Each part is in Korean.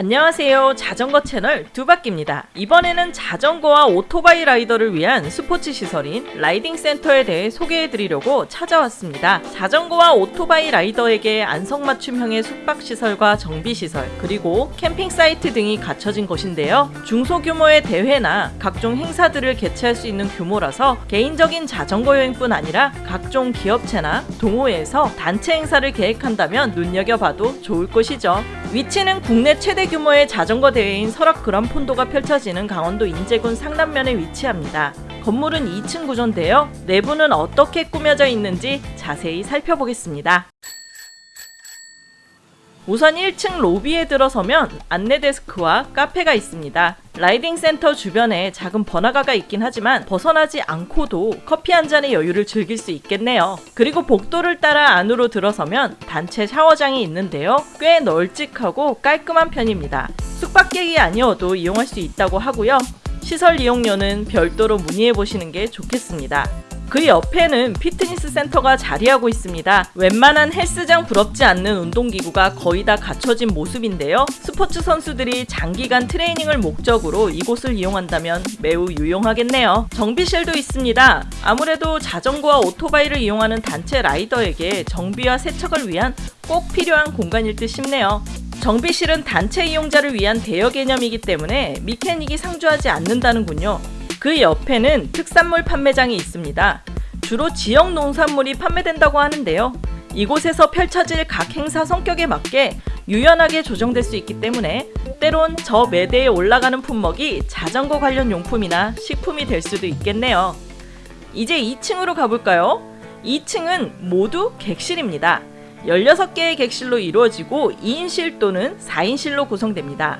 안녕하세요. 자전거 채널 두바퀴입니다. 이번에는 자전거와 오토바이 라이더를 위한 스포츠 시설인 라이딩 센터에 대해 소개해 드리려고 찾아왔습니다. 자전거와 오토바이 라이더에게 안성맞춤형의 숙박시설과 정비시설 그리고 캠핑 사이트 등이 갖춰진 곳인데요. 중소규모의 대회나 각종 행사들을 개최할 수 있는 규모라서 개인적인 자전거 여행뿐 아니라 각종 기업체나 동호회에서 단체 행사를 계획한다면 눈여겨봐도 좋을 곳이죠 위치는 국내 최대 규모의 자전거 대회인 설악 그란폰도가 펼쳐지는 강원도 인제군 상남면에 위치합니다. 건물은 2층 구조인데요. 내부는 어떻게 꾸며져 있는지 자세히 살펴보겠습니다. 우선 1층 로비에 들어서면 안내 데스크와 카페가 있습니다. 라이딩 센터 주변에 작은 번화가가 있긴 하지만 벗어나지 않고도 커피 한 잔의 여유를 즐길 수 있겠네요. 그리고 복도를 따라 안으로 들어서면 단체 샤워장이 있는데요. 꽤 널찍하고 깔끔한 편입니다. 숙박객이 아니어도 이용할 수 있다고 하고요. 시설 이용료는 별도로 문의해 보시는 게 좋겠습니다. 그 옆에는 피트니스 센터가 자리하고 있습니다. 웬만한 헬스장 부럽지 않는 운동기구가 거의 다 갖춰진 모습인데요. 스포츠 선수들이 장기간 트레이닝을 목적으로 이곳을 이용한다면 매우 유용하겠네요. 정비실도 있습니다. 아무래도 자전거와 오토바이를 이용하는 단체 라이더에게 정비와 세척을 위한 꼭 필요한 공간일 듯 싶네요. 정비실은 단체 이용자를 위한 대여 개념이기 때문에 미케닉이 상주하지 않는다는군요. 그 옆에는 특산물 판매장이 있습니다. 주로 지역 농산물이 판매된다고 하는데요. 이곳에서 펼쳐질 각 행사 성격에 맞게 유연하게 조정될 수 있기 때문에 때론 저 매대에 올라가는 품목이 자전거 관련 용품이나 식품이 될 수도 있겠네요. 이제 2층으로 가볼까요? 2층은 모두 객실입니다. 16개의 객실로 이루어지고 2인실 또는 4인실로 구성됩니다.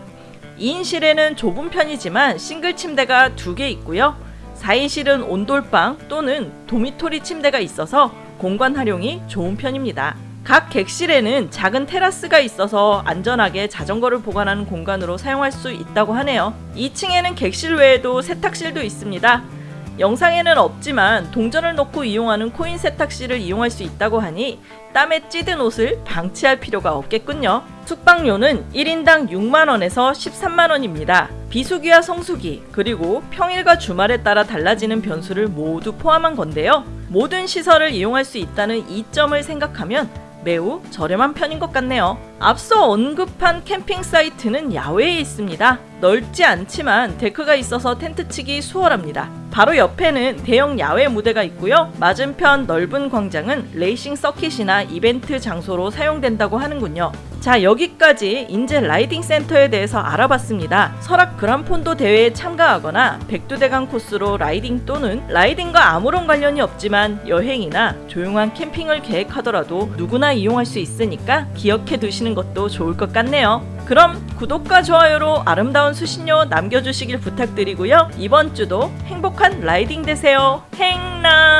2인실에는 좁은 편이지만 싱글 침대가 두개 있고요. 4인실은 온돌방 또는 도미토리 침대가 있어서 공간 활용이 좋은 편입니다. 각 객실에는 작은 테라스가 있어서 안전하게 자전거를 보관하는 공간으로 사용할 수 있다고 하네요. 2층에는 객실 외에도 세탁실도 있습니다. 영상에는 없지만 동전을 넣고 이용하는 코인 세탁실을 이용할 수 있다고 하니 땀에 찌든 옷을 방치할 필요가 없겠군요. 숙박료는 1인당 6만원에서 13만원입니다. 비수기와 성수기 그리고 평일과 주말에 따라 달라지는 변수를 모두 포함한 건데요. 모든 시설을 이용할 수 있다는 이점을 생각하면 매우 저렴한 편인 것 같네요. 앞서 언급한 캠핑 사이트는 야외에 있습니다. 넓지 않지만 데크가 있어서 텐트 치기 수월합니다. 바로 옆에는 대형 야외 무대가 있고요. 맞은편 넓은 광장은 레이싱 서킷이나 이벤트 장소로 사용된다고 하는군요. 자 여기까지 인제 라이딩 센터에 대해서 알아봤습니다. 설악 그란폰도 대회에 참가하거나 백두대간 코스로 라이딩 또는 라이딩과 아무런 관련이 없지만 여행이나 조용한 캠핑을 계획하더라도 누구나 이용할 수 있으니까 기억해 두시는 것도 좋을 것 같네요. 그럼 구독과 좋아요로 아름다운 수신료 남겨주시길 부탁드리고요. 이번 주도 행복한 라이딩 되세요. 행랑!